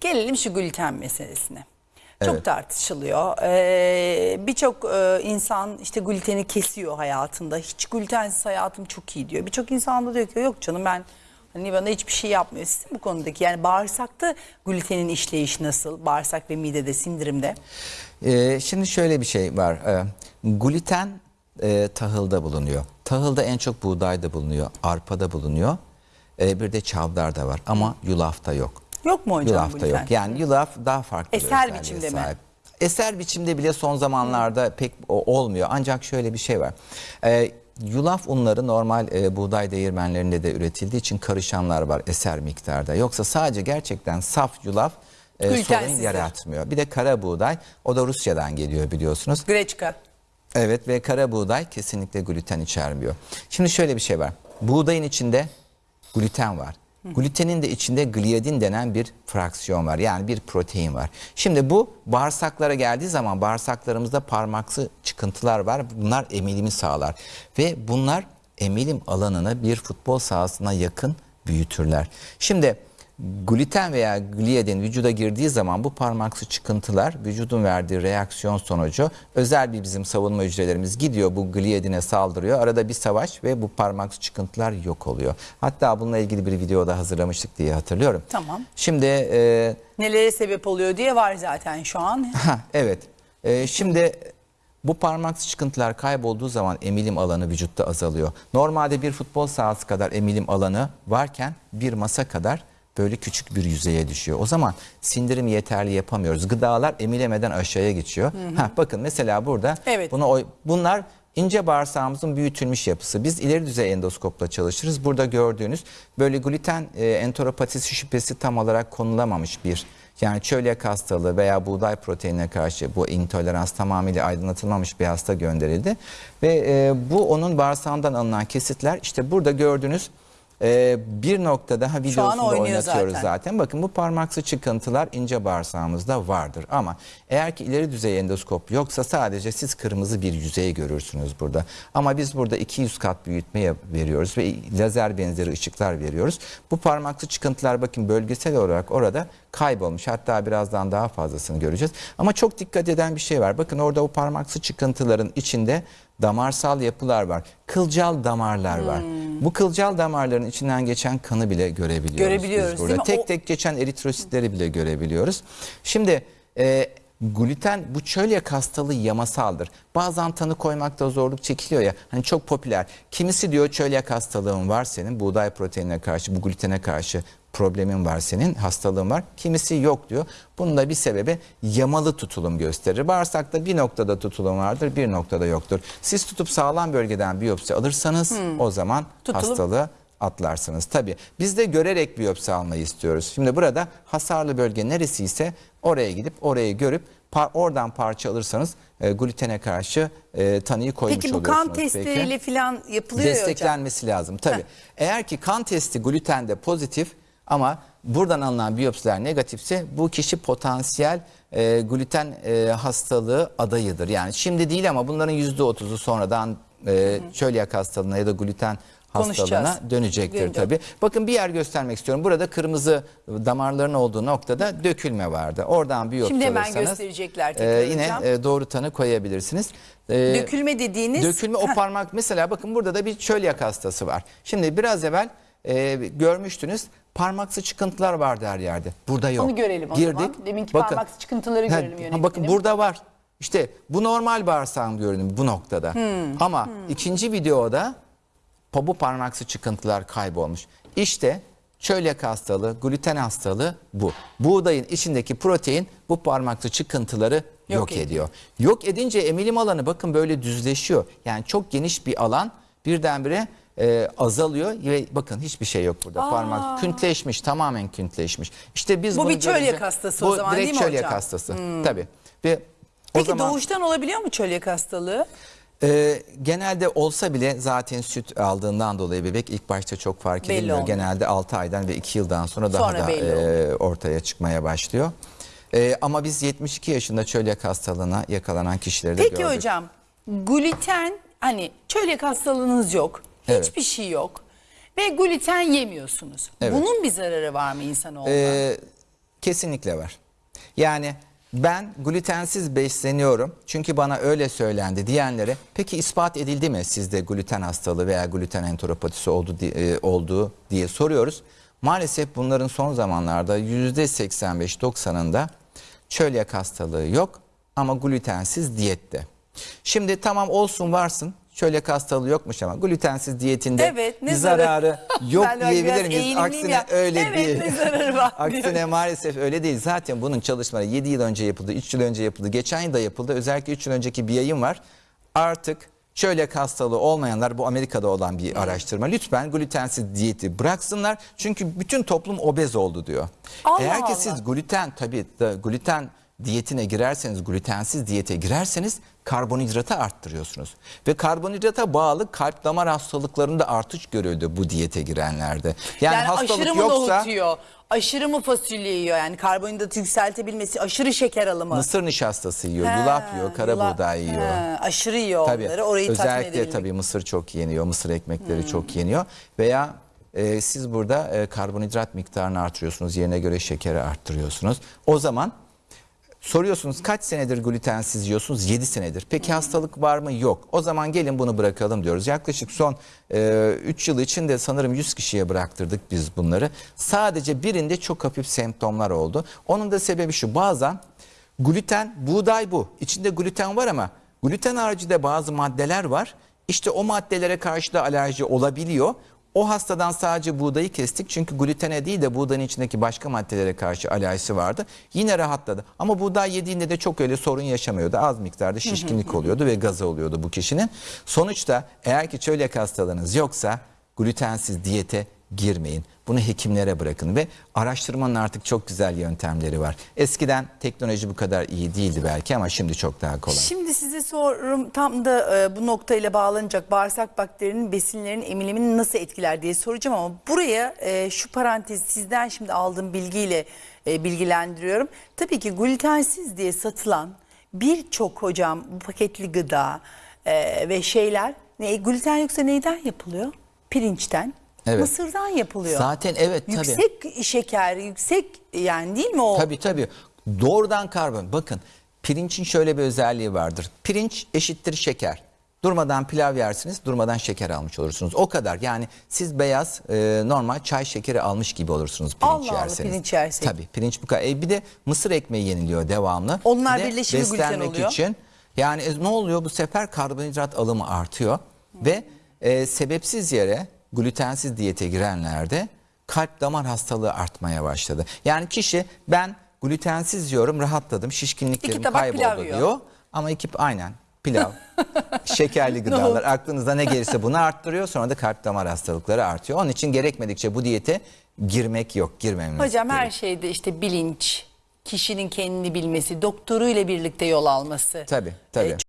Gelelim şu gluten meselesine. Çok Evet. tartışılıyor. Ee, Birçok e, insan işte gluteni kesiyor hayatında. Hiç glutensiz hayatım çok iyi diyor. Birçok insan da diyor ki yok canım ben hani bana hiçbir şey yapmıyor. Sizin bu konudaki yani bağırsakta glutenin işleyişi nasıl? Bağırsak ve midede, sindirimde. Ee, şimdi şöyle bir şey var. Ee, gluten e, tahılda bulunuyor. Tahılda en çok buğdayda bulunuyor, arpada bulunuyor. Ee, bir de çavdarda var ama yulafta yok. Yok mu hocam Yulafta gluten? yok. Yani yulaf daha farklı Eser biçimde mi? sahip. Eser biçimde bile son zamanlarda pek olmuyor. Ancak şöyle bir şey var. Ee, yulaf unları normal e, buğday değirmenlerinde de üretildiği için karışanlar var eser miktarda. Yoksa sadece gerçekten saf yulaf e, sorun yaratmıyor. Bir de kara buğday o da Rusya'dan geliyor biliyorsunuz. Greçka. Evet ve kara buğday kesinlikle gluten içermiyor. Şimdi şöyle bir şey var. Buğdayın içinde gluten var. Glutenin de içinde gliadin denen bir fraksiyon var. Yani bir protein var. Şimdi bu bağırsaklara geldiği zaman bağırsaklarımızda parmaksı çıkıntılar var. Bunlar emilimi sağlar. Ve bunlar emilim alanını bir futbol sahasına yakın büyütürler. Şimdi gluten veya gliadin vücuda girdiği zaman bu parmaksı çıkıntılar vücudun verdiği reaksiyon sonucu özel bir bizim savunma hücrelerimiz gidiyor bu gliadine saldırıyor. Arada bir savaş ve bu parmaksı çıkıntılar yok oluyor. Hatta bununla ilgili bir videoda hazırlamıştık diye hatırlıyorum. Tamam. Şimdi e, Nelere sebep oluyor diye var zaten şu an. Ha, evet. Ee, şimdi bu parmaksı çıkıntılar kaybolduğu zaman emilim alanı vücutta azalıyor. Normalde bir futbol sahası kadar emilim alanı varken bir masa kadar böyle küçük bir yüzeye düşüyor. O zaman sindirim yeterli yapamıyoruz. Gıdalar emilemeden aşağıya geçiyor. Ha, bakın mesela burada Evet. buna bunlar ince bağırsağımızın büyütülmüş yapısı. Biz ileri düzey endoskopla çalışırız. Burada gördüğünüz böyle gluten e, enteropatisi şüphesi tam olarak konulamamış bir yani çölyak hastalığı veya buğday proteinine karşı bu intolerans tamamıyla aydınlatılmamış bir hasta gönderildi. Ve e, bu onun bağırsağından alınan kesitler işte burada gördüğünüz e, bir noktada ha videosunda oynatıyoruz zaten. zaten. Bakın bu parmaksı çıkıntılar ince bağırsağımızda vardır. Ama eğer ki ileri düzey endoskop yoksa sadece siz kırmızı bir yüzey görürsünüz burada. Ama biz burada 200 kat büyütme yap- veriyoruz ve lazer benzeri ışıklar veriyoruz. Bu parmaksı çıkıntılar bakın bölgesel olarak orada kaybolmuş. Hatta birazdan daha fazlasını göreceğiz. Ama çok dikkat eden bir şey var. Bakın orada o parmaksı çıkıntıların içinde damarsal yapılar var. Kılcal damarlar var. Bu kılcal damarların içinden geçen kanı bile görebiliyoruz. Görebiliyoruz, biz burada. değil mi? Tek O- tek geçen eritrositleri bile görebiliyoruz. Şimdi e, gluten bu çölyak hastalığı yamasaldır. Bazen tanı koymakta zorluk çekiliyor ya. Hani çok popüler. Kimisi diyor çölyak hastalığın var senin buğday proteinine karşı bu glutene karşı problemin var senin hastalığın var. Kimisi yok diyor. Bunun da bir sebebi yamalı tutulum gösterir. Bağırsakta bir noktada tutulum vardır bir noktada yoktur. Siz tutup sağlam bölgeden biyopsi alırsanız o zaman Tutulum- hastalığı atlarsınız. Tabii biz de görerek biyopsi almayı istiyoruz. Şimdi burada hasarlı bölge neresi ise oraya gidip orayı görüp par- oradan parça alırsanız e, glutene karşı e, tanıyı koymuş Peki bu oluyorsunuz. kan testleriyle falan yapılıyor ya hocam. Desteklenmesi lazım tabii. Eğer ki kan testi glutende pozitif ama buradan alınan biyopsiler negatifse bu kişi potansiyel e, gluten e, hastalığı adayıdır. Yani şimdi değil ama bunların %30'u sonradan e, çölyak hastalığına ya da gluten hastalığına dönecektir Dönecek. tabii. Bakın bir yer göstermek istiyorum. Burada kırmızı damarların olduğu noktada dökülme vardı. Oradan biyopsi Şimdi hemen alırsanız, gösterecekler tekrar yine hocam. e, doğru tanı koyabilirsiniz. E, Dökülme dediğiniz Dökülme o parmak mesela bakın burada da bir çölyak hastası var. Şimdi biraz evvel e, görmüştünüz parmaksı çıkıntılar vardı her yerde. Burada yok. Onu görelim o zaman. Deminki parmaksı çıkıntıları görelim ha, yönetmenim. Bakın burada var. İşte bu normal bağırsağın görünümü bu noktada. Hmm. Ama ikinci videoda bu parmaksı çıkıntılar kaybolmuş. İşte çölyak hastalığı, gluten hastalığı bu. Buğdayın içindeki protein bu parmaksı çıkıntıları yok, Yok ediyor. ediyor. Yok edince emilim alanı bakın böyle düzleşiyor. Yani çok geniş bir alan birdenbire e, azalıyor ve bakın hiçbir şey yok burada. Parmak küntleşmiş, tamamen küntleşmiş. İşte biz Bu bir çölyak görünce- hastası o bu zaman, direkt değil mi çölyak hocam? Hmm. hastası. Tabii. Ve o Peki zaman doğuştan olabiliyor mu çölyak hastalığı? e, genelde olsa bile zaten süt aldığından dolayı bebek ilk başta çok fark Belli edilmiyor. olmuyor. Genelde 6 aydan ve 2 yıldan sonra daha Sonra da belli e, ortaya çıkmaya başlıyor. E, ama biz 72 yaşında çölyak hastalığına yakalanan kişileri de Peki gördük. hocam gluten hani çölyak hastalığınız yok. Evet. Hiçbir şey yok. Ve gluten yemiyorsunuz. Evet. Bunun bir zararı var mı insanoğluna? Ee, Kesinlikle var. Yani ben glutensiz besleniyorum çünkü bana öyle söylendi diyenlere peki ispat edildi mi sizde gluten hastalığı veya gluten enteropatisi oldu, e, olduğu diye soruyoruz. Maalesef bunların son zamanlarda %85-90'ında çölyak hastalığı yok ama glutensiz diyette. Şimdi tamam olsun varsın çölyak hastalığı yokmuş ama glutensiz diyetinde Evet, ne bir zararı yok diyebilir miyiz? Aksine ya. öyle Evet, değil. ne zararı var Aksine maalesef öyle değil. Zaten bunun çalışmaları 7 yıl önce yapıldı, 3 yıl önce yapıldı, geçen yıl da yapıldı. Özellikle 3 yıl önceki bir yayın var. Artık çölyak hastalığı olmayanlar bu Amerika'da olan bir araştırma. Lütfen glutensiz diyeti bıraksınlar. Çünkü bütün toplum obez oldu diyor. Allah Eğer ki Allah. siz gluten tabii gluten diyetine girerseniz, glutensiz diyete girerseniz karbonhidratı arttırıyorsunuz. Ve karbonhidrata bağlı kalp damar hastalıklarında artış görüldü bu diyete girenlerde. Yani, Yani, hastalık aşırı mı yoksa nohut yiyor? Aşırı mı fasulye yiyor? Yani karbonhidratı yükseltebilmesi, aşırı şeker alımı. mısır nişastası yiyor, Ha, yulaf yiyor, kara yulaf- buğday yiyor. Ha, aşırı yiyor Tabii. onları. Orayı Özellikle tabii mısır çok yeniyor, mısır ekmekleri Hmm. çok yeniyor veya e, siz burada e, karbonhidrat miktarını artırıyorsunuz, yerine göre şekeri arttırıyorsunuz. O zaman soruyorsunuz kaç senedir glutensiz yiyorsunuz? 7 senedir. Peki hastalık var mı? Yok. O zaman gelin bunu bırakalım diyoruz. Yaklaşık son 3 yıl içinde sanırım 100 kişiye bıraktırdık biz bunları. Sadece birinde çok hafif semptomlar oldu. Onun da sebebi şu bazen gluten buğday bu. İçinde gluten var ama gluten haricinde bazı maddeler var. İşte o maddelere karşı da alerji olabiliyor. O hastadan sadece buğdayı kestik çünkü glutene değil de buğdayın içindeki başka maddelere karşı alerjisi vardı. Yine rahatladı. Ama buğday yediğinde de çok öyle sorun yaşamıyordu. Az miktarda şişkinlik oluyordu ve gazı oluyordu bu kişinin. Sonuçta eğer ki çölyak hastalığınız yoksa glutensiz diyete girmeyin. Bunu hekimlere bırakın ve araştırmanın artık çok güzel yöntemleri var. Eskiden teknoloji bu kadar iyi değildi belki ama şimdi çok daha kolay. Şimdi size sorum tam da e, bu noktayla bağlanacak bağırsak bakterinin besinlerin emilimini nasıl etkiler diye soracağım ama buraya e, şu parantez sizden şimdi aldığım bilgiyle e, bilgilendiriyorum. Tabii ki glutensiz diye satılan birçok hocam bu paketli gıda e, ve şeyler ne gluten yoksa neyden yapılıyor? Pirinçten. Evet. Mısırdan yapılıyor. Zaten evet tabii. Yüksek şeker, yüksek yani değil mi o? Tabii tabii. Doğrudan karbon. Bakın pirincin şöyle bir özelliği vardır. Pirinç eşittir şeker. Durmadan pilav yersiniz, durmadan şeker almış olursunuz. O kadar. Yani siz beyaz e, normal çay şekeri almış gibi olursunuz pirinç Allah Allah, yerseniz. pirinç yersek. Tabii pirinç bu kadar. E, bir de mısır ekmeği yeniliyor devamlı. Onlar Bir de birleşimi gluten oluyor. için. Yani e, ne oluyor? Bu sefer karbonhidrat alımı artıyor. Ve e, sebepsiz yere glutensiz diyete girenlerde kalp damar hastalığı artmaya başladı. Yani kişi ben glutensiz yiyorum rahatladım şişkinliklerim kayboldu diyor. Ama iki aynen pilav, şekerli gıdalar aklınıza ne gelirse bunu arttırıyor. Sonra da kalp damar hastalıkları artıyor. Onun için gerekmedikçe bu diyete girmek yok, girmememiz Hocam her gerekiyor. şeyde işte bilinç, kişinin kendini bilmesi, doktoruyla birlikte yol alması. Tabii, tabii. E,